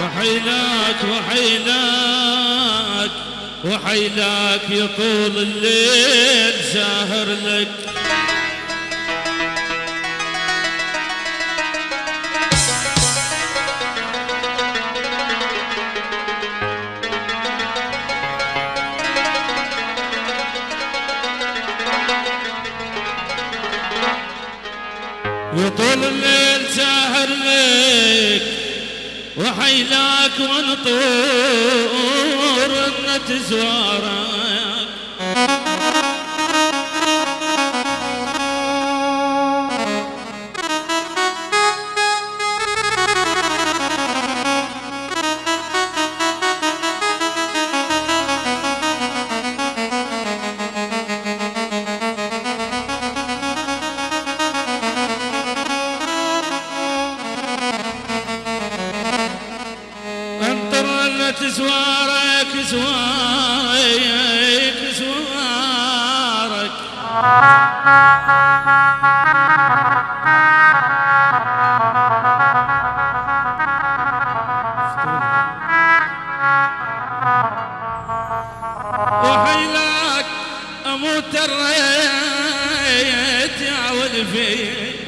وحيلاك وحيلاك وحيلاك يطول وطول الليل ساهر لك وحيلاك ونطور ان تزوارك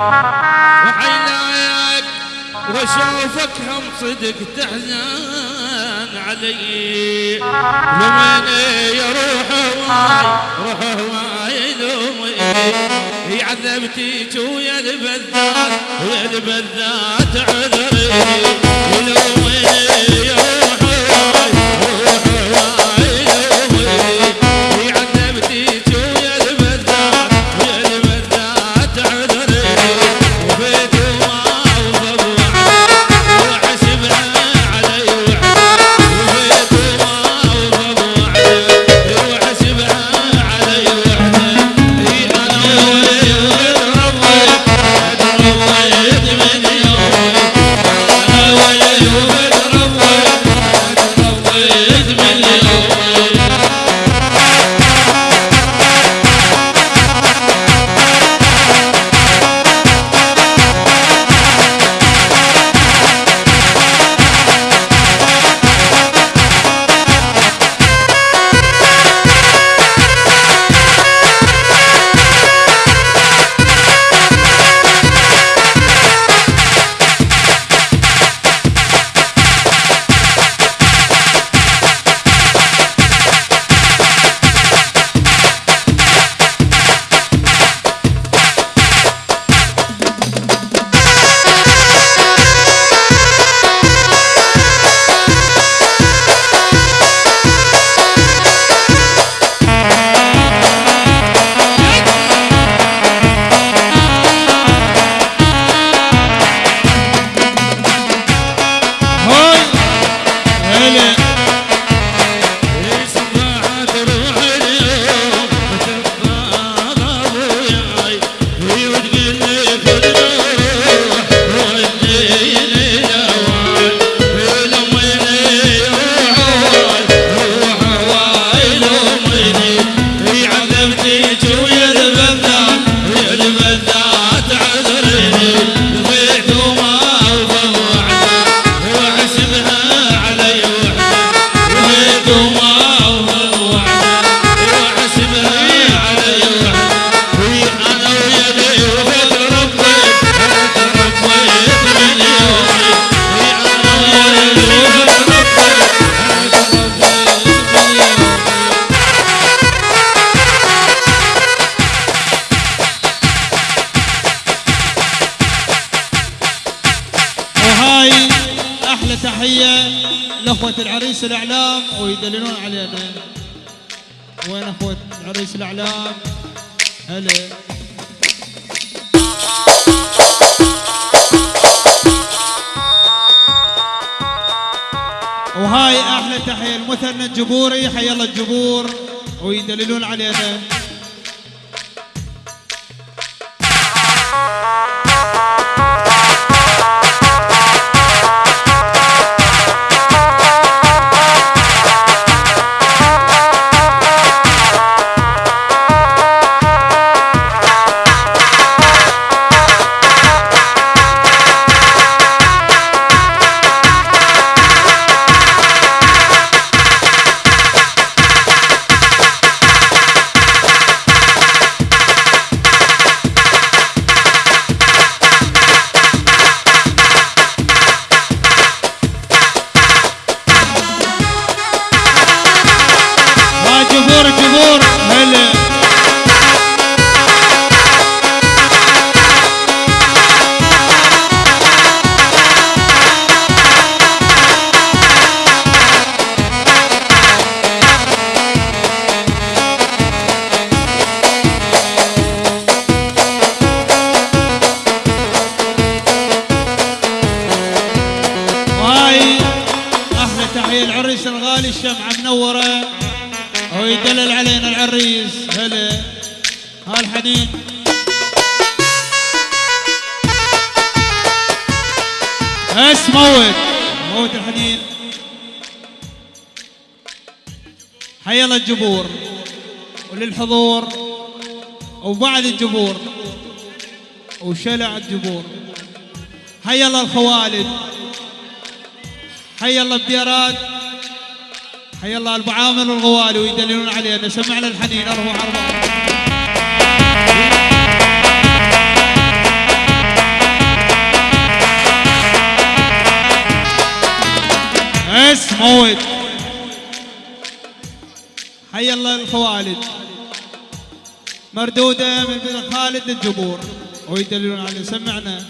ولفي وحيلاك واشوفك هم صدق تحزن علي. لمن يروح هواي روح هواي لومي عذبتيك ويا البذات ويا البذات عذري لومي تحيه لأخوة العريس الأعلام. ويدللون علينا وين أخوة العريس الأعلام؟ هلا. وهاي أحلى تحية المثنى الجبوري. حي الله الجبور. ويدللون علينا الجبور وللحضور وبعد الجبور وشلع الجبور حي الله الخوالد حي الله الديارات حي الله أبو عامر الغوالي ويدللون علينا. سمعنا الحنين أربع أربع اس موت حي الله الخوالد مردودة من بن خالد الجبور. ويدللون عليه سمعنا.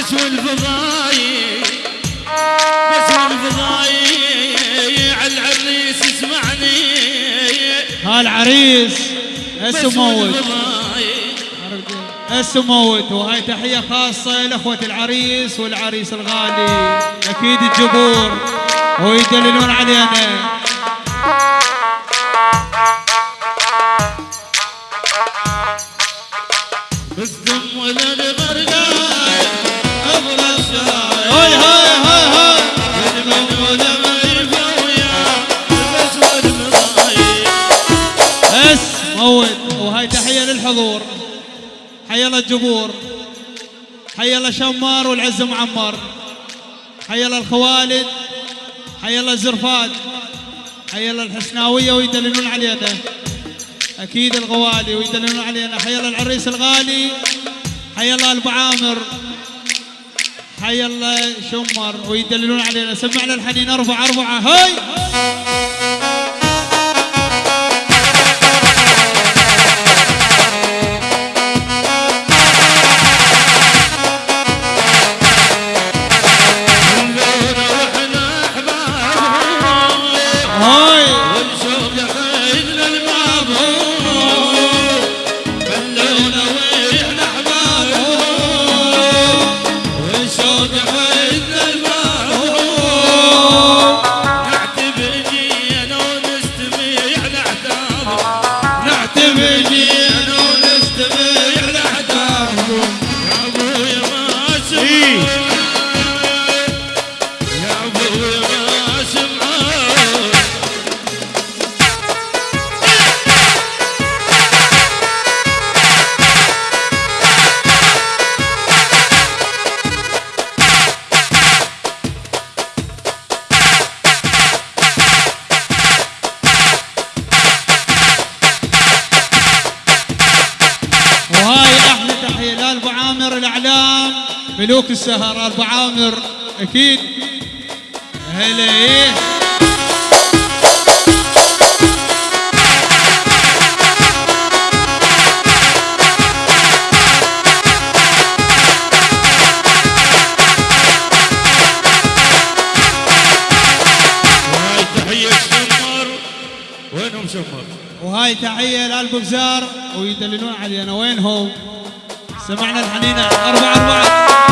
بس والفضايع بس والفضايع العريس اسمعني. هالعريس هسه موت. والفضايع هسه موت وهاي تحية خاصة لأخوة العريس والعريس الغالي أكيد الجبور ويدللون علينا. حي الله الجبور حي الله شمار والعز معمر حي الله الخوالد حي الله الزرفات حي الله الحسناوية ويدللون علينا أكيد الغوالي ويدللون علينا حي الله العريس الغالي حي الله أبو عامر حي الله شمر ويدللون علينا سمعنا الحنين أربعة أربعة هاي! ملوك السهر ابو عامر أكيد. هلا إيه؟ وهاي تحية لابو بزار ويدللون علينا وينهم؟ سمعنا الحنينه أربعة أربعة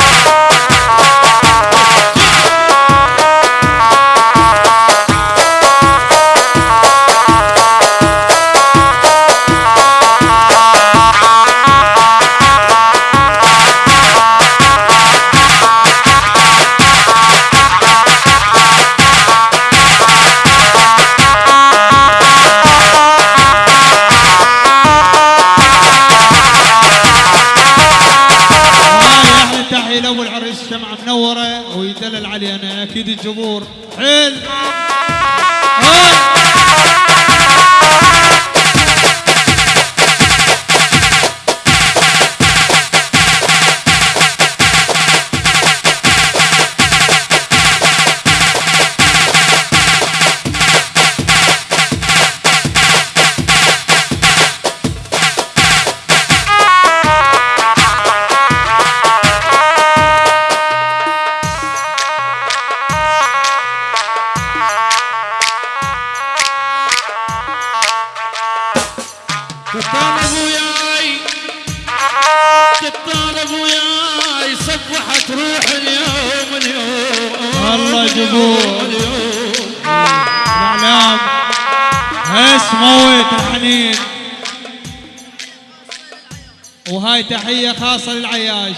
خاصة للعياش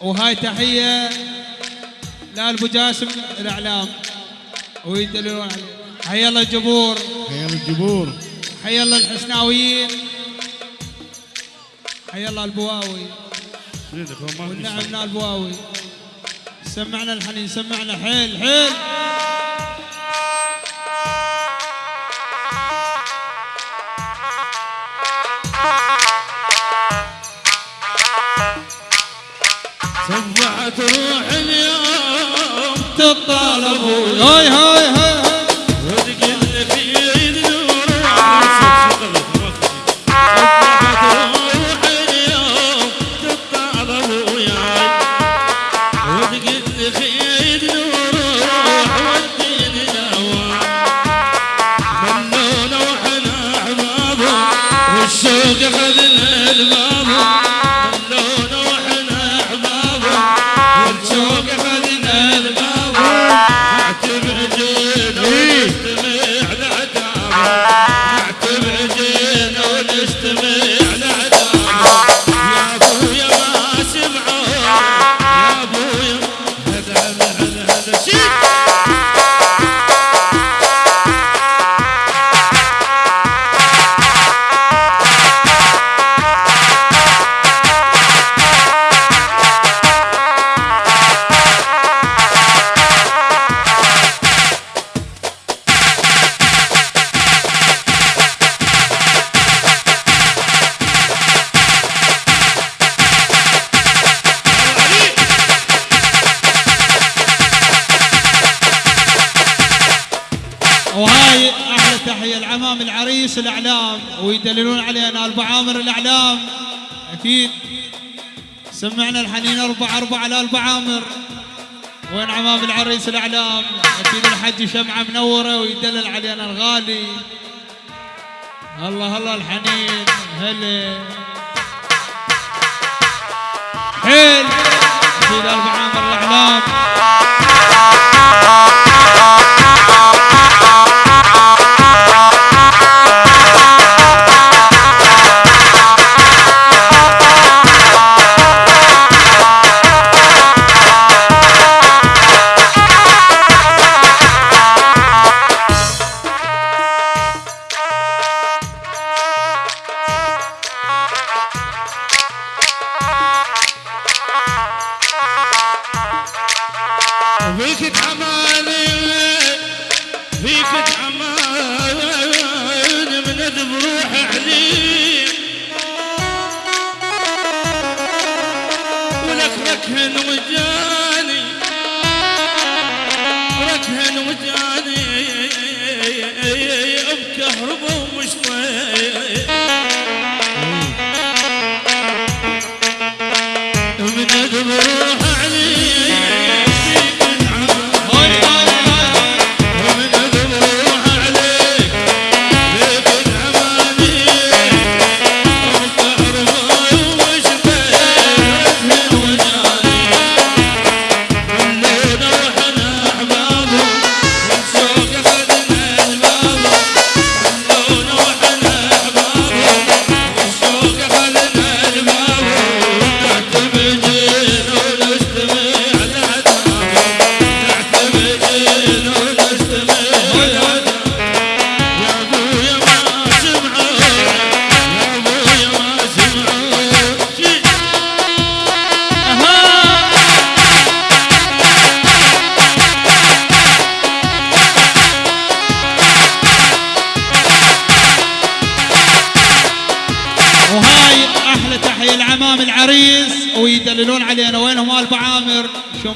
وهاي تحية لأبو جاسم الإعلام. ويدللون عليه. حي الله الجبور. حيا الجبور. حي الله الحسناويين. حي الله البواوي. والنعم من البواوي. سمعنا الحنين سمعنا حيل حيل. صبحت روح اليوم تطالبوا هاي هاي هاي وتقل في عيد نور صبحت روح اليوم تطالب وياي وتقل في عيد نور والشوق اخذنا الإعلام ويدللون علينا البعامر الإعلام. أكيد سمعنا الحنين أربع أربع على البعامر. وين عمام العريس الإعلام؟ أكيد الحج شمعة منورة ويدلل علينا الغالي. الله الله الحنين هلا. حيل. أكيد البعامر الإعلام. فيك بكهربا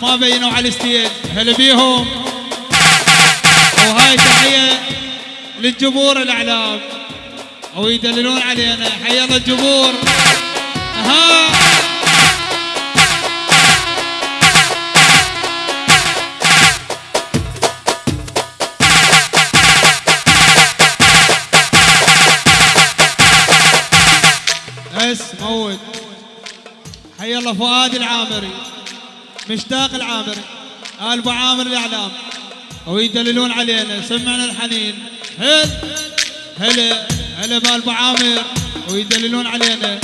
ما بينوا على الستيج. هلا بيهم. وهاي تحية للجمهور الأعلام. ويدللون علينا. حيا الله الجمهور. ها اس موت. حي الله فؤاد العامري. مشتاق العامري آل أبو عامر الإعلام. ويدللون علينا. سمعنا الحنين. هل هلا هلا بال أبو عامر؟ ويدللون علينا.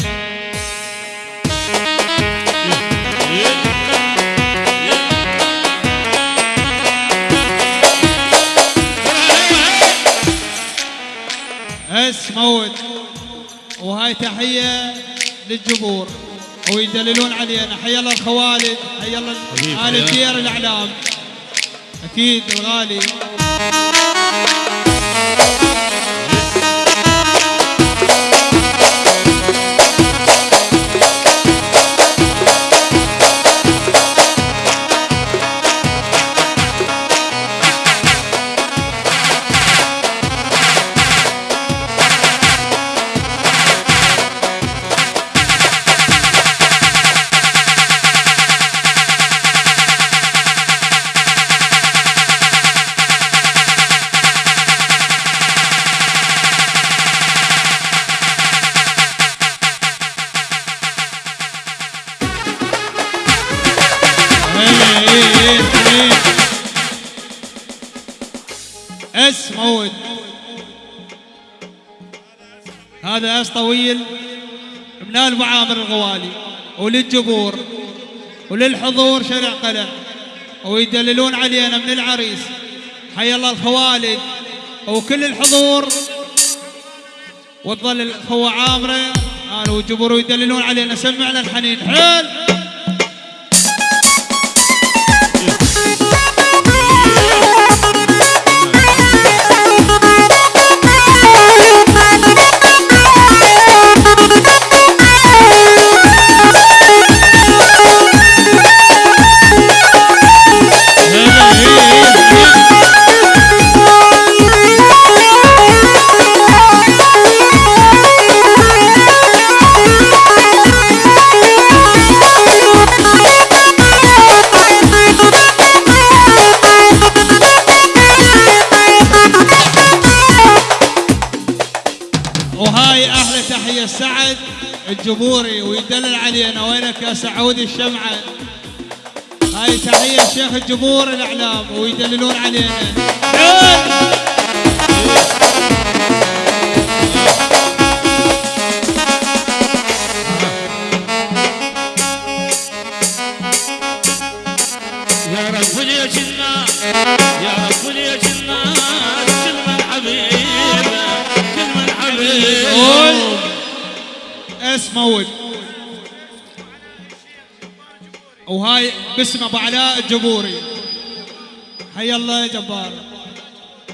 اس موت. وهاي تحية للجمهور. ويدللون علينا. حي الله الخوالد حي الله ال. الدير الأعلام. أكيد الغالي. اس موت. هذا أس طويل من ال ابو عامر الغوالي وللجمهور وللحضور شارع قلع ويدللون علينا من العريس. حي الله الخوالد وكل الحضور. وتظل الأخوة عامرة أنا والجمهور يدللون علينا سمعنا الحنين. حيل! سعود الشمعة. هاي تحية شيخ الجمهور الإعلام ويدللون علينا. يا رب الناس يا رب ليش الناس كل من حبيب كل من حبيب قول. اس وهاي باسم أبو علاء الجبوري. حي الله يا جبار.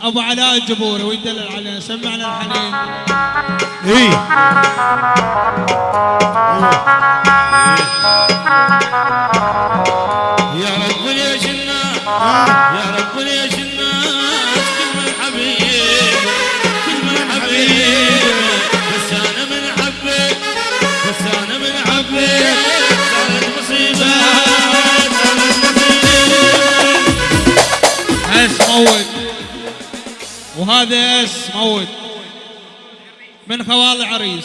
أبو علاء الجبوري ويدلل علينا؟ سمعنا الحنين. إيه يا رب يا رب موت. وهذا اس موت؟ من خوال العريس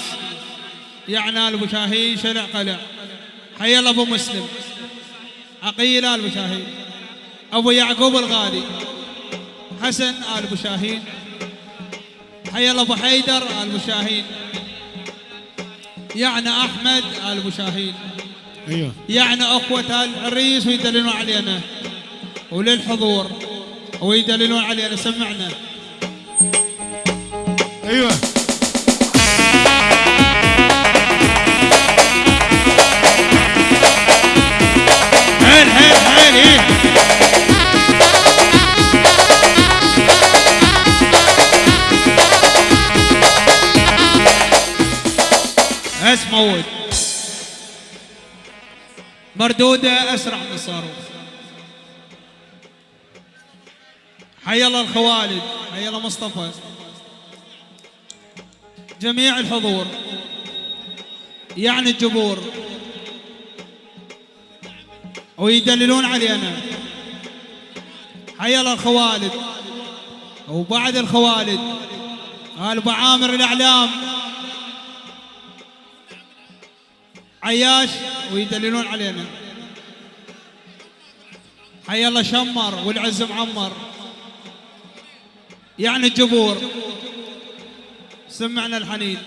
يعني أبو شاهين شارع قلع. حي الله أبو مسلم. عقيل آل أبو يعقوب الغالي. حسن آل أبو شاهين. حي الله أبو حيدر آل أبو شاهين. يعني أحمد آل أبو شاهين. أيوه. يعني أخوة العريس ويدللون علينا. وللحضور. ويدللون علينا سمعنا. أيوه. حيل إيه. مردودة أسرع من حي الله الخوالد حي الله مصطفى. جميع الحضور يعني الجبور ويدللون علينا. حي الله الخوالد وبعد الخوالد قال بعامر الأعلام. عياش ويدللون علينا. حي الله شمر والعز معمر. يعني الجبور سمعنا الحنين.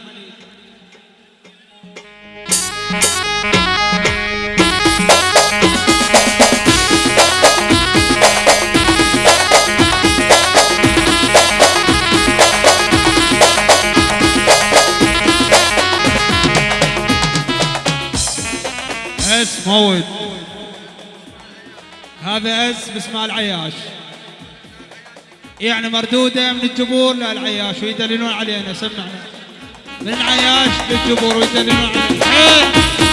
اس موت. هذا اس باسم العياش. يعني مردودة من الجبور. للعياش ويدللون علينا سمعنا. من العياش للجبور ويدللون علينا.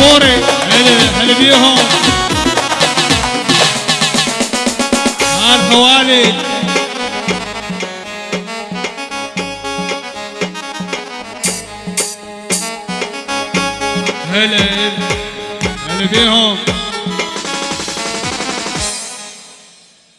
جبوري هلا هلا بيهم.